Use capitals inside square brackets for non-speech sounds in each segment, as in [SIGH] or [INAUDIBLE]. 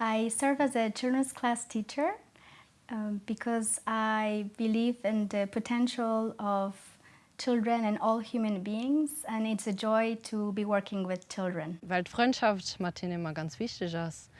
I serve as a children's class teacher um, because I believe in the potential of children and all human beings and it's a joy to be working with children. Weil Freundschaft ihnen immer ganz wichtig ist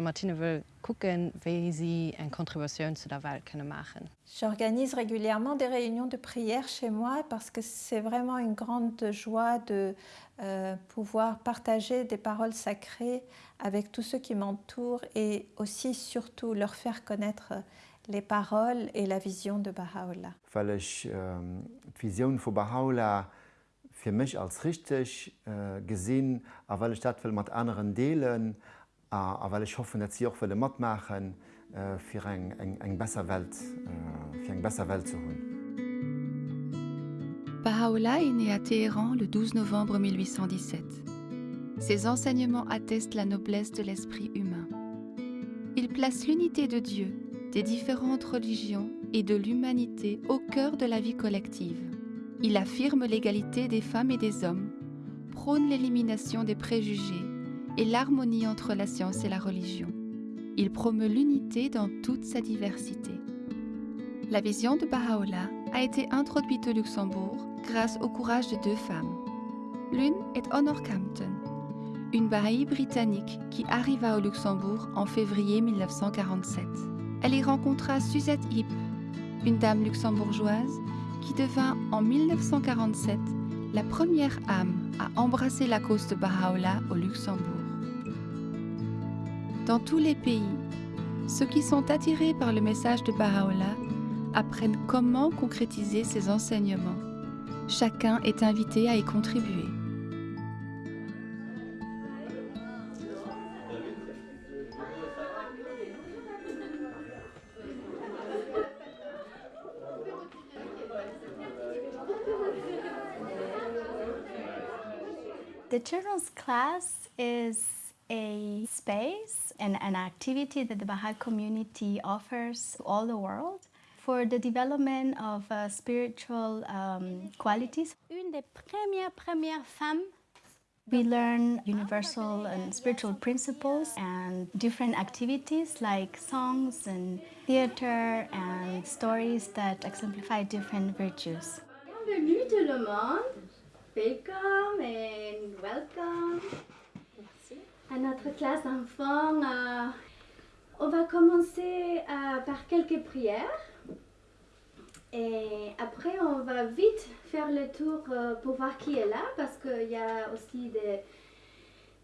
mit ihnen will gucken, wie sie eine Kontribution zu der Welt können machen. J'organise régulièrement des réunions de prière chez moi parce que c'est vraiment une grande joie de euh, pouvoir partager des paroles sacrées avec tous ceux qui m'entourent et aussi surtout leur faire connaître les paroles et la vision de Baha'u'llah. Die Vision von Baha'u'llah für mich als richtig äh, gesehen, aber weil ich das will mit anderen äh, aber weil ich hoffe, dass sie auch will mitmachen, äh, für Welt, äh, bessere Welt zu. Baha'u'llah est né à Téhéran le 12 novembre 1817. Ses enseignements attestent la noblesse de l'esprit humain. Il place l'unité de Dieu, des différentes religions et de l'humanité au cœur de la vie collective. Il affirme l'égalité des femmes et des hommes, prône l'élimination des préjugés et l'harmonie entre la science et la religion. Il promeut l'unité dans toute sa diversité. La vision de Baha'u'llah a été introduite au Luxembourg grâce au courage de deux femmes. L'une est Honor Campton, une Baha'i britannique qui arriva au Luxembourg en février 1947. Elle y rencontra Suzette Hipp, une dame luxembourgeoise qui devint en 1947 la première âme à embrasser la cause de Baha'u'llah au Luxembourg. Dans tous les pays, ceux qui sont attirés par le message de Baha'u'llah apprennent comment concrétiser ses enseignements. Chacun est invité à y contribuer. The children's class is a space and an activity that the Baha'i community offers to all the world for the development of uh, spiritual um, qualities. Une des premières, premières femmes We learn universal and spiritual principles and different activities like songs and theater and stories that exemplify different virtues. Bienvenue tout le monde. Welcome and welcome à notre classe d'enfants. Euh, on va commencer euh, par quelques prières. Et après, on va vite faire le tour euh, pour voir qui est là parce qu'il y a aussi des,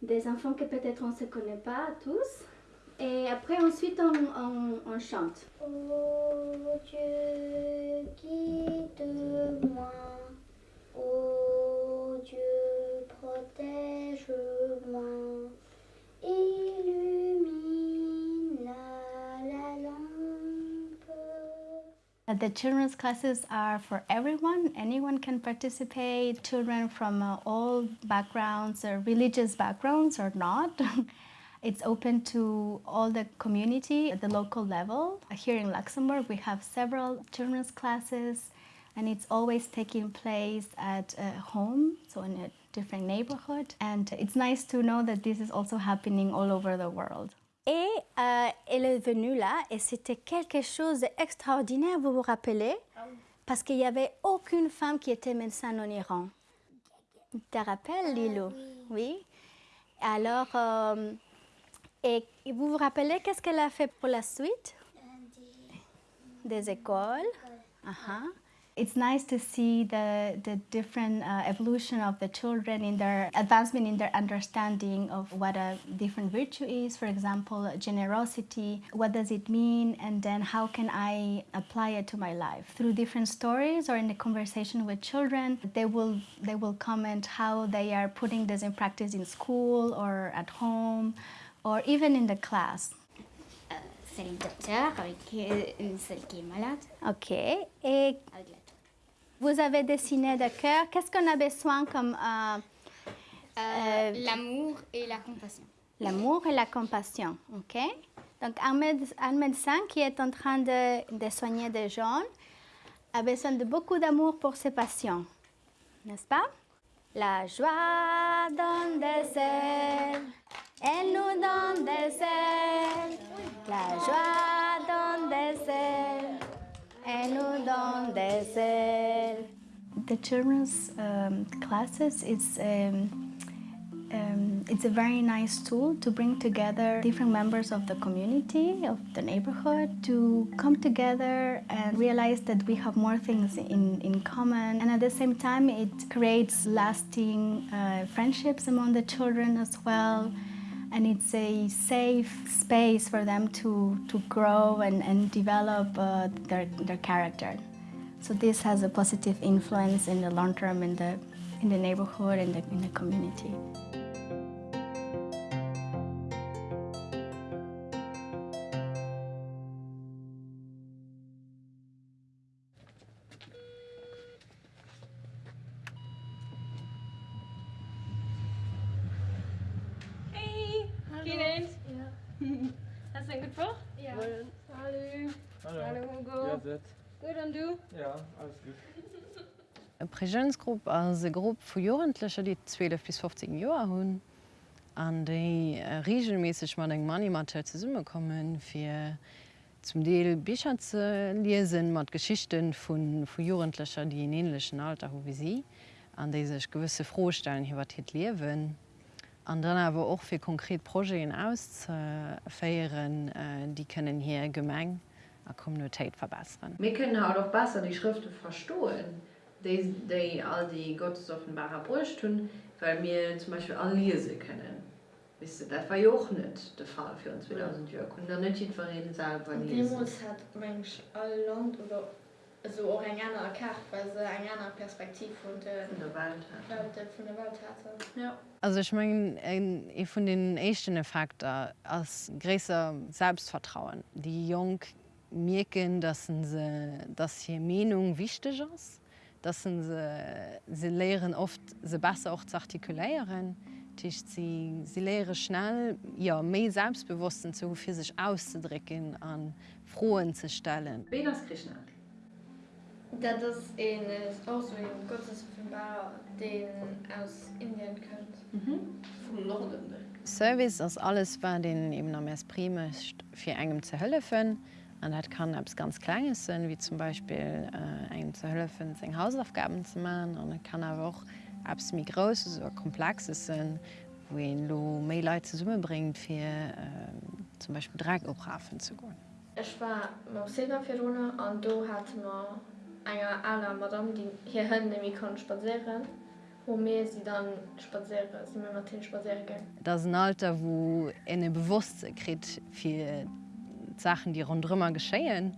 des enfants que peut-être on ne se connaît pas tous. Et après, ensuite, on, on, on chante. Oh Dieu, guide-moi. Oh Dieu, protège-moi. Illumine la, la lampe. The children's classes are for everyone. Anyone can participate. Children from uh, all backgrounds, or religious backgrounds or not. [LAUGHS] It's open to all the community at the local level. Here in Luxembourg, we have several children's classes and it's always taking place at a home, so in a different neighborhood. And it's nice to know that this is also happening all over the world. Et euh, elle est venue là et c'était quelque chose d'extraordinaire, vous vous rappelez? Parce qu'il n'y avait aucune femme qui était médecin en Iran. Tu te rappelles, Lilo? Oui. Alors, euh, et vous vous rappelez qu'est-ce qu'elle a fait pour la suite? Des écoles. Uh-huh. It's nice to see the, the different uh, evolution of the children in their advancement in their understanding of what a different virtue is. For example, generosity, what does it mean? And then how can I apply it to my life? Through different stories or in the conversation with children, they will, they will comment how they are putting this in practice in school or at home or even in the class. Uh, C'est docteur avec euh, celle qui eh, est malade. Ok. Eh, Et la vous avez dessiné de cœur. Qu'est-ce qu'on a besoin comme euh, Euh, L'amour et la compassion. l'amour et la compassion, ok Donc un, méde- un médecin qui est en train de, de soigner des gens a besoin de beaucoup d'amour pour ses patients, n'est-ce pas? La joie donne des ailes Elle nous donne des ailes, la joie. The children's um, classes is um, um, it's a very nice tool to bring together different members of the community, of the neighborhood, to come together and realize that we have more things in, in common. And at the same time, it creates lasting uh, friendships among the children as well. And it's a safe space for them to, to grow and, and develop uh, their, their character. So this has a positive influence in the long term in the, in the neighborhood and the, in the community. Hast du einen gut Woche? Ja. Hallo. Hallo. Hallo, Hugo. Ja, das. Gut, und du? Ja, alles gut. E Prägensgrupp as se Grupp vu Joentlecher, die 12 bis 15 Joer hunn an déi äh, regelmäßig man eng Manimateur ze summe kommen fir zum Deel Bicher ze lesen mat Geschichten vun vu Joentlecher, die in enleschen Alter ho wie sie an déi sech gewisse Frostellen hiwer het liewen. Und dann aber auch für konkrete Projekte auszufeiern, äh, äh, die können hier Gemeng a Kommunitéit verbeeren. Wir können halt auch doch besser die Schriften verstohlen, die all die Gottesoffenbarer Brüche tun, weil wir zum Beispiel all können. kennen. Wisse dat war joch net de Fall für uns 2000 Jo kun net verreden sagen. Demos hat mensch all Land oder so auch eine andere Karte, weil sie eine andere Perspektive von der, Von der Welt hat. Von der Welt hatte. Ja. Also ich meine, ein von den echten Effekten als größer Selbstvertrauen. Die Jungen merken, dass sie, dass hier Meinung wichtig ist, dass sie, sie lernen oft sie besser auch zu artikulieren. Sie, sie lernen schnell ja, mehr Selbstbewusstsein zu für sich auszudrücken, an Frohen zu stellen. Wen ist Krishna? Dat ist ein, auch so ein Gottesoffenbarer, den aus Indien kommt. Mhm. Vom Norden. Service ass alles war den eben am Mess primecht fir engem ze hëllefen. an dat kann abs ganz kleines sinn, wie zum Beispiel äh, eng ze hëllefen seg Hausaufgaben ze machen an kann er auch abs mi grosses oder komplexes sinn, wo en lo Mailleit ze summe bringt fir äh, zum Beispiel Drag oprafen zu goen. Ech war ma Silberfirone an do hat man einer aller Madame die hier nämlich kann spazieren. Wo mehr sie dann spazieren sie Martin spazieren gehen. Das ein Alter wo eine bewusstkrit für Sachen die rundrümmer geschehen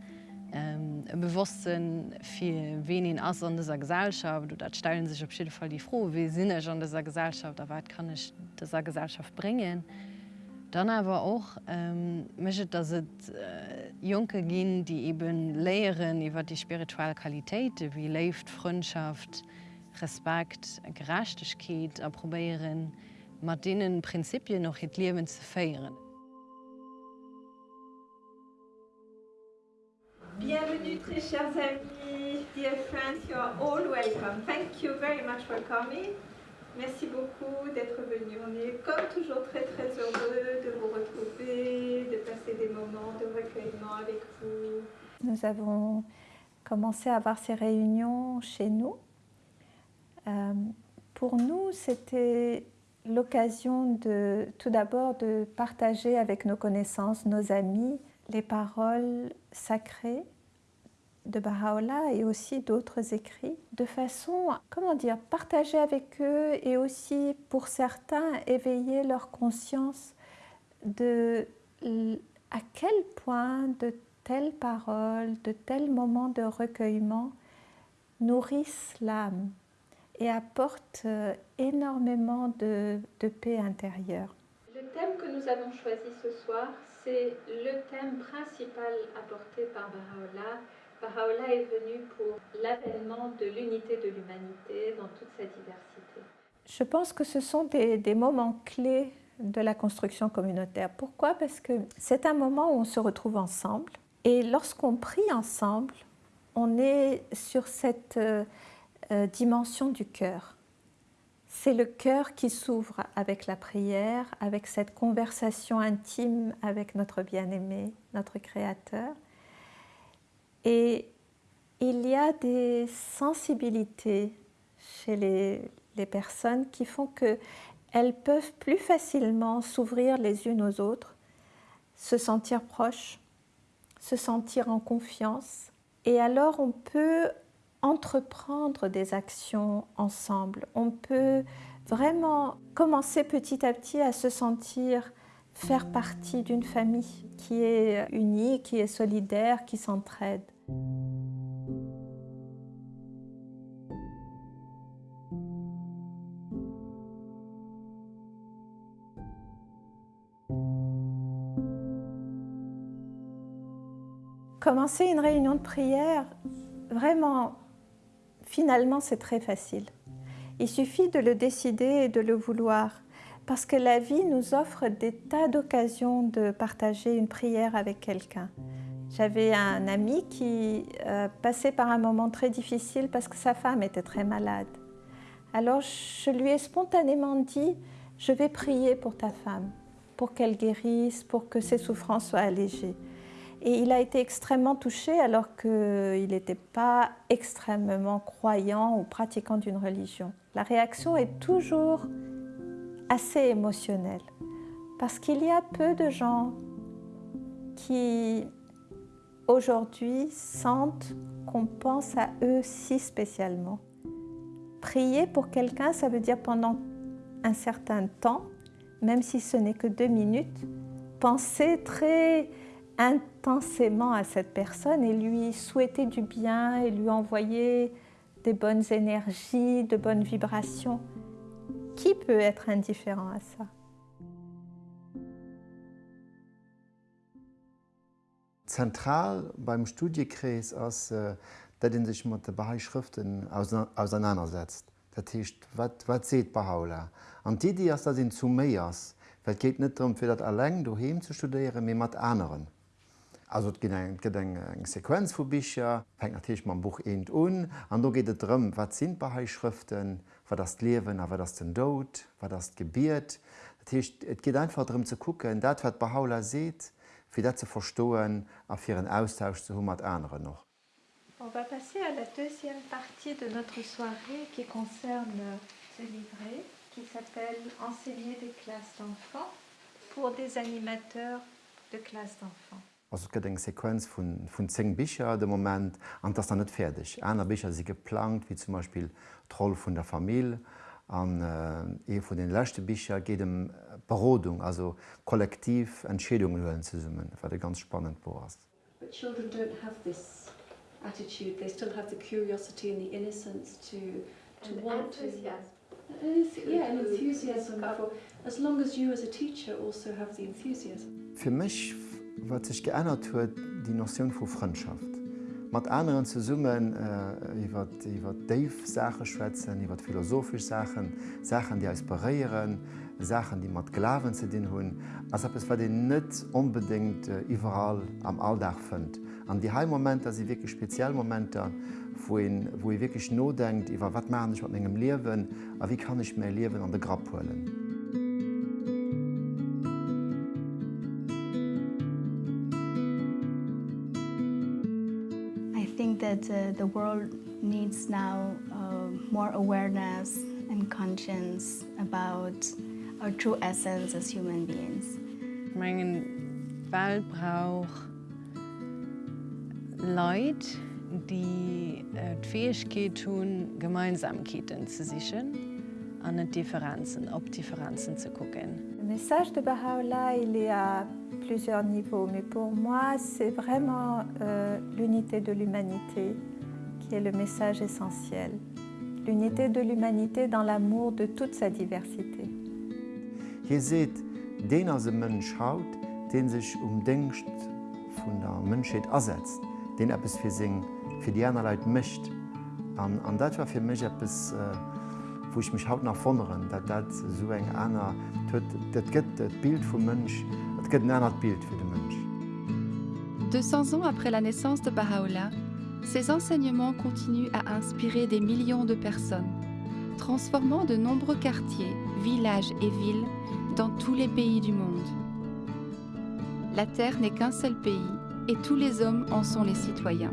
ähm, bewussten viel wenigen aus an dieser Gesellschaft dat stellen sich op jeden Fall die froh wie sinne an dieser Gesellschaft da weit kann ich dieser Gesellschaft bringen. und Dann aber auch ähm, möchtet dass es äh, Junke gehen, die eben lehren über die spirituelle Qualität, wie lebt Freundschaft, Respekt, Gerechtigkeit, probieren, mit denen Prinzipien noch das Leben zu feiern. Bienvenue, très chers amis, dear friends, you are all welcome. Thank you very much for coming. Merci beaucoup d'être venus. On est comme toujours très très heureux de vous retrouver, de passer des moments de recueillement avec vous. Nous avons commencé à avoir ces réunions chez nous. Euh, pour nous, c'était l'occasion de tout d'abord de partager avec nos connaissances, nos amis, les paroles sacrées de Baha'u'llah et aussi d'autres écrits, de façon, comment dire, partager avec eux et aussi pour certains éveiller leur conscience de à quel point de telles paroles, de tels moments de recueillement nourrissent l'âme et apportent euh, énormément de, de paix intérieure. Le thème que nous avons choisi ce soir, c'est le thème principal apporté par Baha'u'llah. Baha'u'llah est venu pour l'avènement de l'unité de l'humanité dans toute sa diversité. Je pense que ce sont des, moments clés de la construction communautaire. Pourquoi? Parce que c'est un moment où on se retrouve ensemble et lorsqu'on prie ensemble, on est sur cette euh, euh, dimension du cœur. C'est le cœur qui s'ouvre avec la prière, avec cette conversation intime avec notre bien-aimé, notre Créateur. Et il y a des sensibilités chez les, personnes qui font qu'elles peuvent plus facilement s'ouvrir les unes aux autres, se sentir proches, se sentir en confiance. Et alors on peut entreprendre des actions ensemble. On peut vraiment commencer petit à petit à se sentir faire partie d'une famille qui est unie, qui est solidaire, qui s'entraide. Commencer une réunion de prière, vraiment, finalement, c'est très facile. Il suffit de le décider et de le vouloir, parce que la vie nous offre des tas d'occasions de partager une prière avec quelqu'un. J'avais un ami qui euh, passait par un moment très difficile parce que sa femme était très malade. Alors je lui ai spontanément dit, je vais prier pour ta femme, pour qu'elle guérisse, pour que ses souffrances soient allégées. Et il a été extrêmement touché alors qu'il n'était pas extrêmement croyant ou pratiquant d'une religion. La réaction est toujours assez émotionnelle parce qu'il y a peu de gens qui aujourd'hui sentent qu'on pense à eux si spécialement. Prier pour quelqu'un, ça veut dire pendant un certain temps, même si ce n'est que deux minutes, penser très intensément à cette personne et lui souhaiter du bien et lui envoyer des bonnes énergies, de bonnes vibrations. Qui peut être indifférent à ça Zentral beim Studiekreis ist, dass man äh, sich mit den Bahai-Schriften auseinandersetzt. Das heißt, was, was sieht Baha'u'llah? Und die, die das sind zu mehr, es geht nicht darum, für das allein daheim zu studieren, sondern mit anderen. Also es gibt eine, eine Sequenz von Büchern, fängt natürlich mit dem Buch 1 an, und da geht es darum, was sind Bahai-Schriften, war das Lewen, awer das den Dod, war das Gebiert. Et geht einfach darum zu gucken, dat wat Behauler seht, fir dat ze verstoen a fir een Austausch zu hummer andere noch. On va passer à la deuxième partie de notre soirée qui concerne ce livret qui s'appelle Enseigner des classes d'enfants pour des animateurs de classes d'enfants. Also gët eng Sequenz vun vun zeng Bicher de moment an dats er net fertigg. Äner Bicher si geplant, wie zum Beispiel Troll vun der Familie, an äh, e vun den lächte Bicher géet dem Berodung, also kollektiv Entschädungen huen ze summen, wat de ganz spannend bo ass. But children don't have this attitude, they still have the curiosity and the innocence to, to And want enthusiasm. to... Enth- Yeah, and enthusiasm for, as long as you as a teacher also have the enthusiasm. Fi mech wat sich geändert huet die Notion vu Freundschaft. mat anderen ze summen iwwer äh, iwwer Dave Sache schwätzen, iwwer philosophisch Sachen, Sachen, die als berieren, Sachen, die mat Glaven ze den hunn, as es war den net unbedingt äh, überall am Alldach fënnt. An die Heimmoment, as sie wirklich Spezialmomente, wo, ihn, wo ich wirklich no denkt, iwwer wat man ich wat engem lewen, a wie kann ich mir lewen an de Grab holen. Uh, the world needs now uh, more awareness and conscience about our true essence as human beings. Mengen Welt brauch Leid, die äh, Fähigkeit tun, Gemeinsamkeiten zu sichern, an Differenzen, ob Differenzen zu gucken. Message de Baha'u'llah, il est à plusieurs niveaux, mais pour moi, c'est vraiment euh, l'unité de l'humanité qui est le message essentiel. L'unité de l'humanité dans l'amour de toute sa diversité. Hier seht, den as se Mënsch haut, den sich um Denkst vun der Mënscheet ersetzt, den es fir sing fir die Äner Leiit mischt. An, an dat war fir mech es, äh, wo ich mich haut nach so eng einer Bild vum Mënsch, dat gëtt ein ennner Bild fir de Mënsch. 200 ans après la naissance de Baha'u'llah, ses enseignements continuent à inspirer des millions de personnes, transformant de nombreux quartiers, villages et villes dans tous les pays du monde. La Terre n'est qu'un seul pays et tous les hommes en sont les citoyens.